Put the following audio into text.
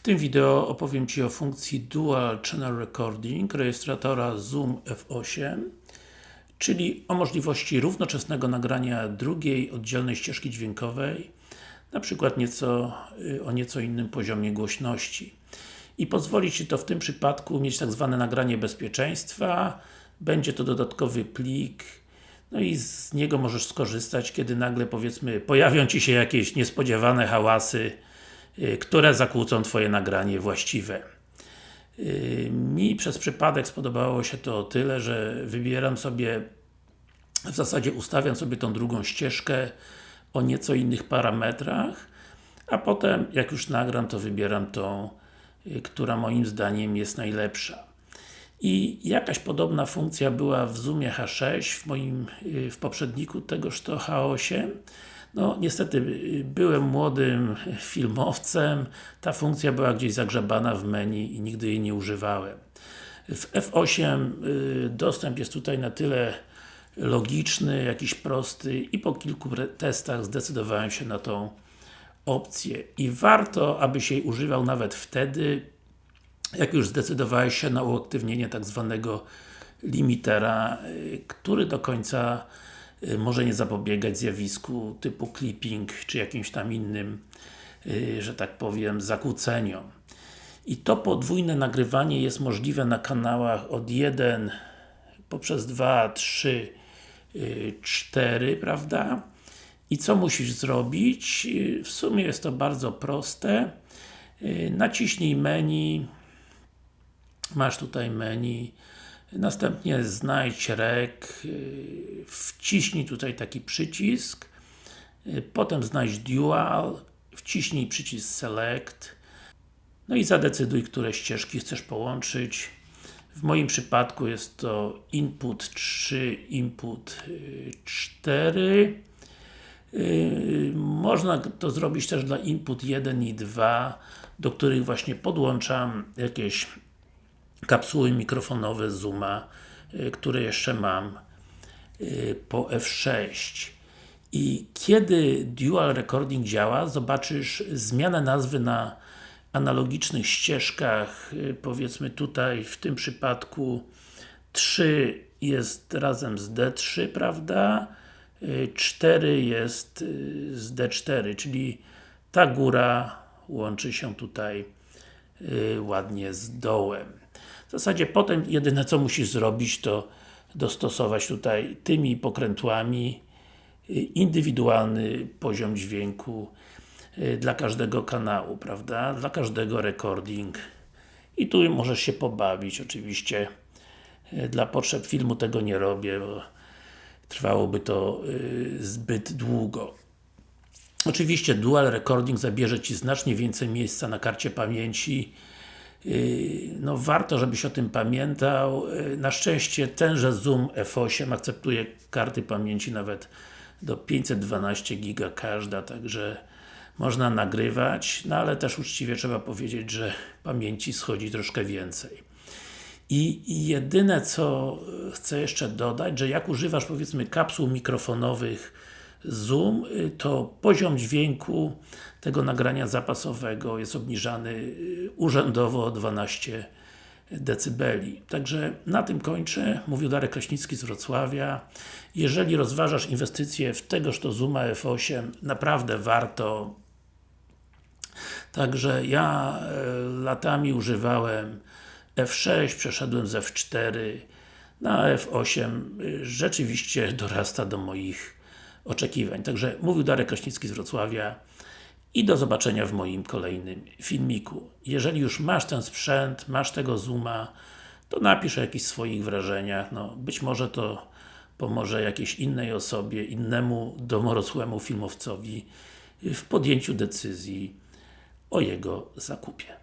W tym wideo opowiem Ci o funkcji Dual Channel Recording rejestratora Zoom F8 czyli o możliwości równoczesnego nagrania drugiej, oddzielnej ścieżki dźwiękowej na przykład nieco, y, o nieco innym poziomie głośności. I pozwoli Ci to w tym przypadku mieć tak zwane nagranie bezpieczeństwa, będzie to dodatkowy plik, no i z niego możesz skorzystać, kiedy nagle powiedzmy pojawią Ci się jakieś niespodziewane hałasy, które zakłócą Twoje nagranie właściwe. Y, mi przez przypadek spodobało się to o tyle, że wybieram sobie w zasadzie ustawiam sobie tą drugą ścieżkę o nieco innych parametrach, a potem jak już nagram, to wybieram tą, y, która moim zdaniem jest najlepsza. I jakaś podobna funkcja była w Zoomie H6, w moim, w poprzedniku tegoż to H8 no niestety, byłem młodym filmowcem, ta funkcja była gdzieś zagrzebana w menu i nigdy jej nie używałem. W F8 y, dostęp jest tutaj na tyle logiczny, jakiś prosty i po kilku testach zdecydowałem się na tą opcję. I warto, abyś jej używał nawet wtedy, jak już zdecydowałeś się na uaktywnienie tak zwanego limitera, y, który do końca Y, może nie zapobiegać zjawisku typu clipping, czy jakimś tam innym, y, że tak powiem, zakłóceniom. I to podwójne nagrywanie jest możliwe na kanałach od 1 poprzez 2, 3, 4, prawda? I co musisz zrobić? Y, w sumie jest to bardzo proste. Naciśnij menu, masz tutaj menu, Następnie znajdź rek, y, wciśnij tutaj taki przycisk, y, potem znajdź Dual, wciśnij przycisk Select, no i zadecyduj, które ścieżki chcesz połączyć. W moim przypadku jest to input 3, input 4. Y, można to zrobić też dla input 1 i 2, do których właśnie podłączam jakieś kapsuły mikrofonowe Zooma, y, które jeszcze mam y, po F6 i kiedy Dual Recording działa, zobaczysz zmianę nazwy na analogicznych ścieżkach, y, powiedzmy tutaj w tym przypadku 3 jest razem z D3, prawda? 4 jest z D4, czyli ta góra łączy się tutaj ładnie z dołem. W zasadzie potem jedyne co musisz zrobić to dostosować tutaj tymi pokrętłami y, indywidualny poziom dźwięku y, dla każdego kanału, prawda? Dla każdego recording i tu możesz się pobawić, oczywiście y, dla potrzeb filmu tego nie robię, bo trwałoby to zbyt długo. Oczywiście Dual Recording zabierze Ci znacznie więcej miejsca na karcie pamięci no warto, żebyś o tym pamiętał. Yy, na szczęście tenże Zoom F8 akceptuje karty pamięci nawet do 512 giga każda, także można nagrywać, no ale też uczciwie trzeba powiedzieć, że pamięci schodzi troszkę więcej. I, I jedyne co chcę jeszcze dodać, że jak używasz powiedzmy kapsuł mikrofonowych Zoom, y, to poziom dźwięku tego nagrania zapasowego jest obniżany y, urzędowo o 12 decybeli. Także na tym kończę. Mówił Darek Kraśnicki z Wrocławia. Jeżeli rozważasz inwestycje w tegoż to Zooma F8, naprawdę warto. Także ja e, latami używałem F6, przeszedłem z F4 na F8 y, rzeczywiście dorasta do moich oczekiwań. Także mówił Darek Kraśnicki z Wrocławia i do zobaczenia w moim kolejnym filmiku. Jeżeli już masz ten sprzęt, masz tego Zooma, to napisz o jakichś swoich wrażeniach, no być może to pomoże jakiejś innej osobie, innemu domorosłemu filmowcowi w podjęciu decyzji o jego zakupie.